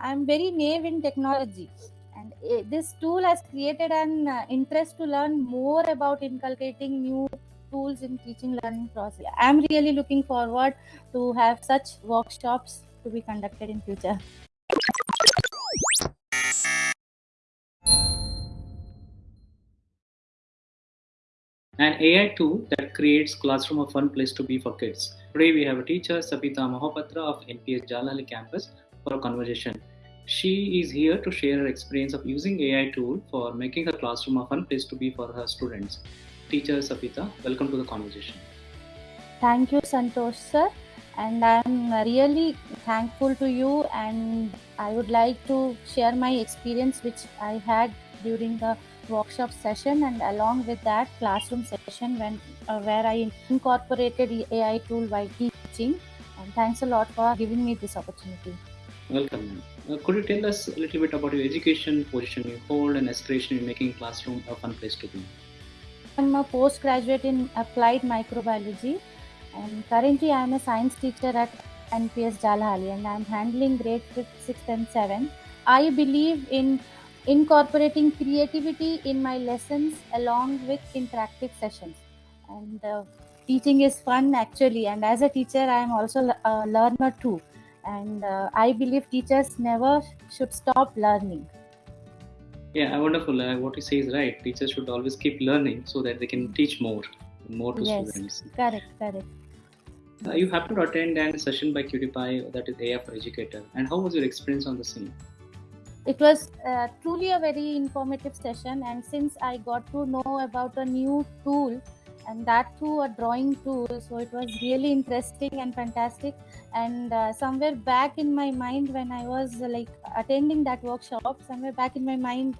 I'm very naive in technology, and uh, this tool has created an uh, interest to learn more about inculcating new tools in teaching learning process. I'm really looking forward to have such workshops to be conducted in future. an AI tool that creates classroom a fun place to be for kids. Today we have a teacher, Sabita Mahapatra of NPS Jalali campus for a conversation. She is here to share her experience of using AI tool for making her classroom a fun place to be for her students. Teacher Sabita, welcome to the conversation. Thank you, Santosh sir. And I'm really thankful to you and I would like to share my experience which I had during the workshop session and along with that classroom session when uh, where I incorporated AI tool while teaching. And thanks a lot for giving me this opportunity. Welcome. Uh, could you tell us a little bit about your education, position you hold, and aspiration in making classroom a fun place to be? I'm a postgraduate in applied microbiology, and currently I'm a science teacher at NPS Jalhali, and I'm handling grade 5th, 6th, and 7th. I believe in incorporating creativity in my lessons along with interactive sessions and uh, teaching is fun actually and as a teacher i am also a learner too and uh, i believe teachers never should stop learning. Yeah wonderful. Uh, what you say is right. Teachers should always keep learning so that they can teach more more to yes, students. correct correct. Uh, you happened to attend a session by QtPi that is AI for Educator. And how was your experience on the same? it was uh, truly a very informative session. And since i got to know about a new tool and that too a drawing tool so it was really interesting and fantastic and uh, somewhere back in my mind when i was uh, like attending that workshop somewhere back in my mind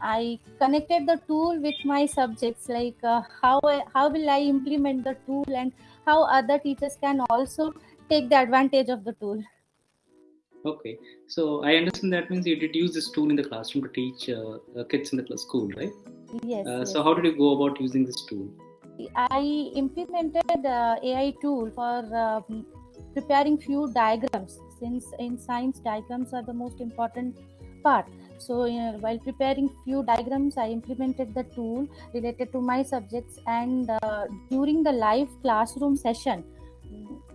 i connected the tool with my subjects like uh, how how will i implement the tool and how other teachers can also take the advantage of the tool Okay, so I understand that means you did use this tool in the classroom to teach uh, uh kids in the school, right? Yes, uh, yes. So how did you go about using this tool? I implemented uh, AI tool for um, preparing few diagrams since in science diagrams are the most important part. So while preparing few diagrams, I implemented the tool related to my subjects and uh, during the live classroom session,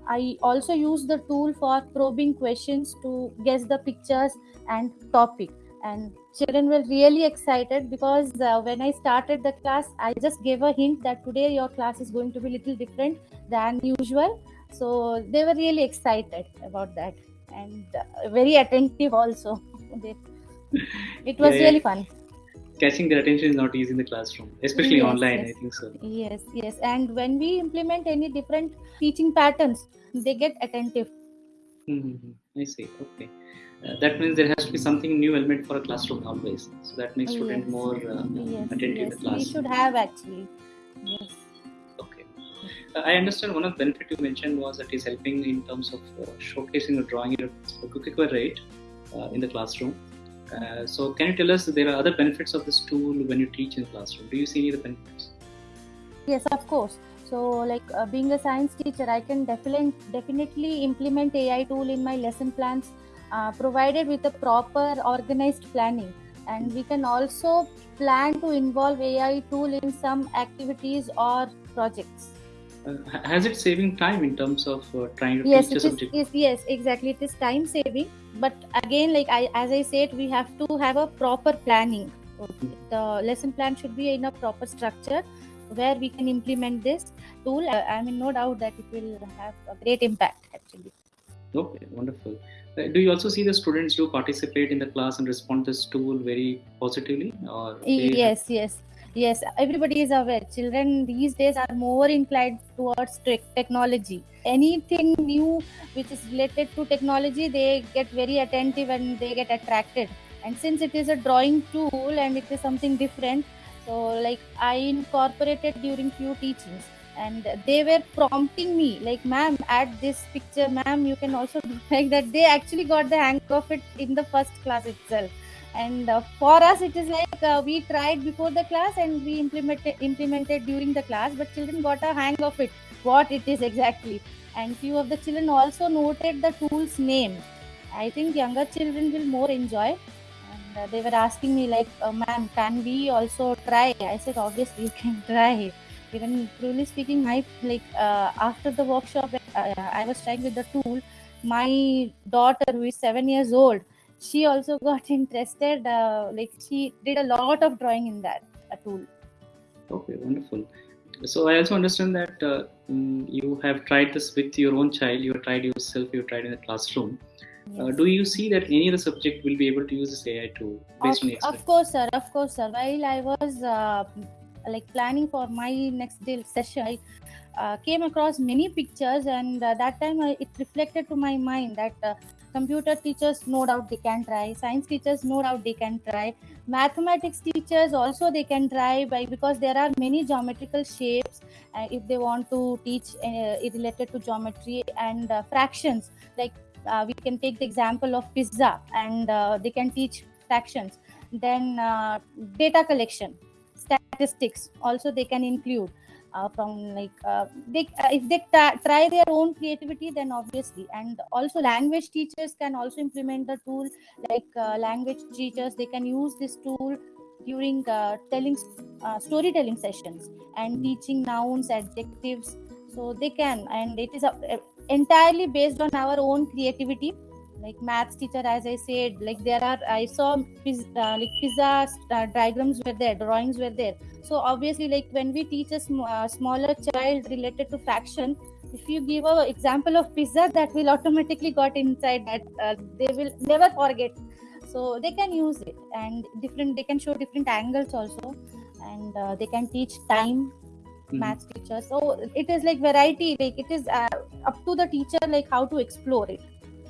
I also use the tool for probing questions to guess the pictures and topic. And children were really excited because uh, when I started the class, I just gave a hint that today your class is going to be a little different than usual. So they were really excited about that and uh, very attentive also. it was yeah, really fun catching their attention is not easy in the classroom especially yes, online yes. i think so yes yes and when we implement any different teaching patterns they get attentive mm-hmm. i see okay uh, that means there has to be something new element for a classroom always so that makes student yes. more uh, yes, attentive yes. in the class we should have actually yes okay uh, i understand one of the benefit you mentioned was that is helping in terms of uh, showcasing or drawing a quicker rate uh, in the classroom uh, so can you tell us there are other benefits of this tool when you teach in classroom? Do you see any other benefits? Yes, of course. So like uh, being a science teacher, I can definitely definitely implement AI tool in my lesson plans, uh, provided with a proper organized planning. And we can also plan to involve AI tool in some activities or projects. Uh, has it saving time in terms of uh, trying to yes, teach a subject? Is, yes, exactly. It is time saving, but again, like I, as I said, we have to have a proper planning. The lesson plan should be in a proper structure where we can implement this tool. Uh, I mean, no doubt that it will have a great impact. Actually. Okay, wonderful. Do you also see the students who participate in the class and respond to this tool very positively? Or yes, yes. Yes everybody is aware. Children these days are more inclined towards technology. Anything new which is related to technology they get very attentive and they get attracted. And since it is a drawing tool and it is something different so like i incorporated during few teachings and they were prompting me like ma'am add this picture ma'am you can also do like that they actually got the hang of it in the first class itself and uh, for us it is like uh, we tried before the class and we implemented implemented during the class but children got a hang of it what it is exactly and few of the children also noted the tool's name I think younger children will more enjoy. And uh, they were asking me like, uh, "Ma'am, can we also try?" I said, "Obviously, you can try." Even truly speaking, my like uh, after the workshop, uh, I was trying with the tool. My daughter, who is seven years old, she also got interested. Uh, like she did a lot of drawing in that uh, tool. Okay, wonderful. So I also understand that uh, mm, you have tried this with your own child. You have tried yourself. You have tried in the classroom. Uh, do you see that any other subject will be able to use this AI tool based on Of, your of course, sir. Of course, sir. While I was uh, like planning for my next day session, I uh, came across many pictures, and uh, that time I, it reflected to my mind that uh, computer teachers, no doubt they can try. Science teachers, no doubt they can try. Mathematics teachers also they can try by because there are many geometrical shapes. Uh, if they want to teach uh, related to geometry and uh, fractions, like uh, we can take the example of pizza and uh, they can teach fractions then uh, data collection statistics also they can include uh, from like uh, they uh, if they ta- try their own creativity then obviously. And also language teachers can also implement the tool like uh, language teachers they can use this tool during uh, telling uh, storytelling sessions and teaching nouns adjectives. So they can and it is entirely based on our own creativity like maths teacher as i said like there are i saw uh, like pizza uh, diagrams were there drawings were there. So obviously like when we teach a sm- uh, smaller child related to fraction if you give a example of pizza that will automatically got inside that uh, they will never forget. So they can use it and different they can show different angles also and uh, they can teach time Mhm. maths teacher so it is like variety like it is uh, up to the teacher like how to explore it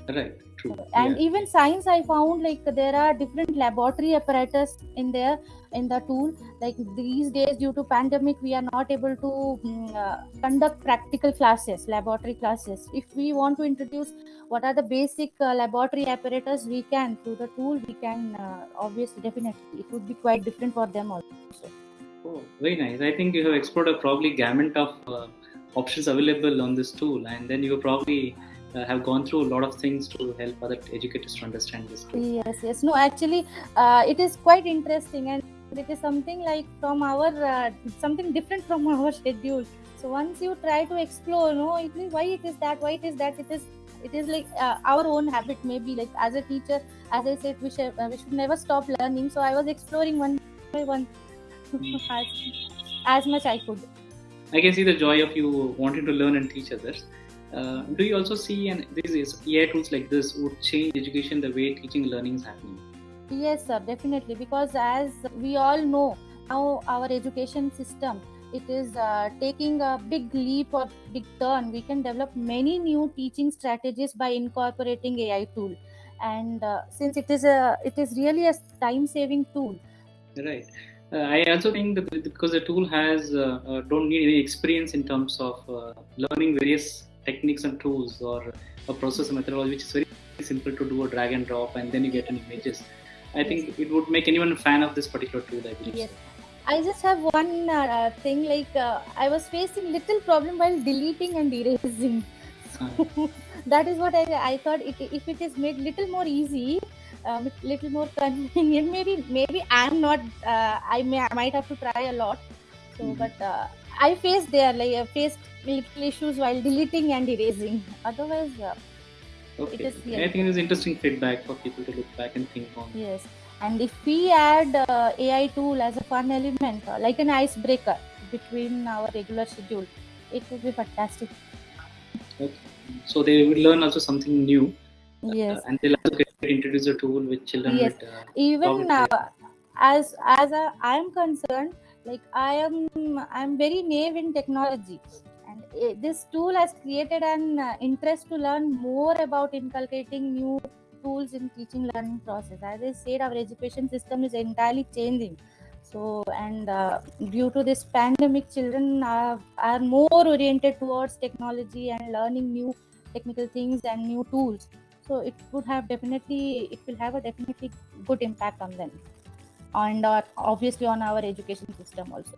Right, true. and yeah. even science i found like there are different laboratory apparatus in there in the tool like these days due to pandemic we are not able to mm, uh, conduct practical classes laboratory classes if we want to introduce what are the basic uh, laboratory apparatus we can through the tool we can uh, obviously definitely it would be quite different for them also Oh, very nice. I think you have explored a probably gamut of uh, options available on this tool, and then you probably uh, have gone through a lot of things to help other educators to understand this tool. yes yes no actually uh, it is quite interesting and it is something like from our uh, something different from our schedule so once you try to explore no it why it is that why it is that it is it is like uh, our own habit maybe like as a teacher as i said we should, uh, we should never stop learning so i was exploring one by one as, as much i could I can see the joy of you wanting to learn and teach others. Uh, do you also see and this is AI tools like this would change education the way teaching learning is happening? Yes, sir, definitely. Because as we all know, now our education system it is uh, taking a big leap or big turn. We can develop many new teaching strategies by incorporating AI tool, and uh, since it is a it is really a time saving tool. Right. Uh, I also think that because the tool has uh, uh, don't need any experience in terms of uh, learning various techniques and tools or a process methodology, which is very simple to do a drag and drop, and then you get an images. I think it would make anyone a fan of this particular tool. I believe. Yes. I just have one uh, thing like uh, I was facing little problem while deleting and erasing. So, that is what I, I thought it, if it is made little more easy um, little more convenient maybe maybe i'm not uh, i may i might have to try a lot so Mhm. but uh, i faced there like I faced little issues while deleting and erasing otherwise uh, okay. is okay. really I think it is interesting feedback for people to look back and think on. yes and if we add uh, ai tool as a fun element uh, like an icebreaker between our regular schedule it would be fantastic Okay. So they will learn also something new, yes uh, and they'll also get introduced a tool with children Yes. with. Uh, even now, uh, as as a, i am concerned like i am i'm very naive in technology. And eh, this tool has created an uh, interest to learn more about inculcating new tools in teaching learning process. As i said our education system is entirely changing. So and uh, due to this pandemic children are, are more oriented towards technology and learning new technical things and new tools. So it would have definitely it will have a definitely good impact on them and uh, obviously on our education system also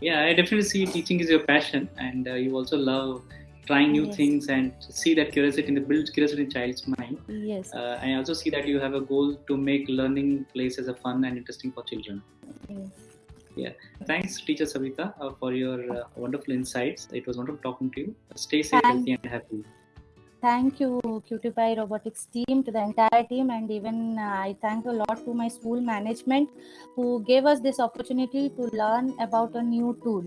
yeah, I definitely see teaching is your passion, and uh, you also love trying new Yes. things and see that curiosity in the build curiosity in child's mind. Yes. Uh, I also see that you have a goal to make learning places a fun and interesting for children. yes. yeah Thanks, teacher Savita, uh, for your uh, wonderful insights. It was wonderful talking to you. Stay safe, Thank- healthy, and happy. Thank you, QtPi Robotics team, to the entire team, and even uh, I thank a lot to my school management who gave us this opportunity to learn about a new tool.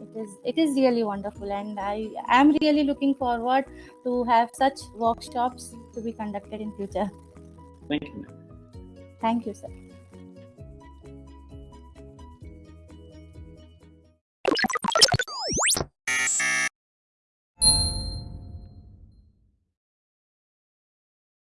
It is it is really wonderful, and I am really looking forward to have such workshops to be conducted in future. Thank you. Thank you, sir.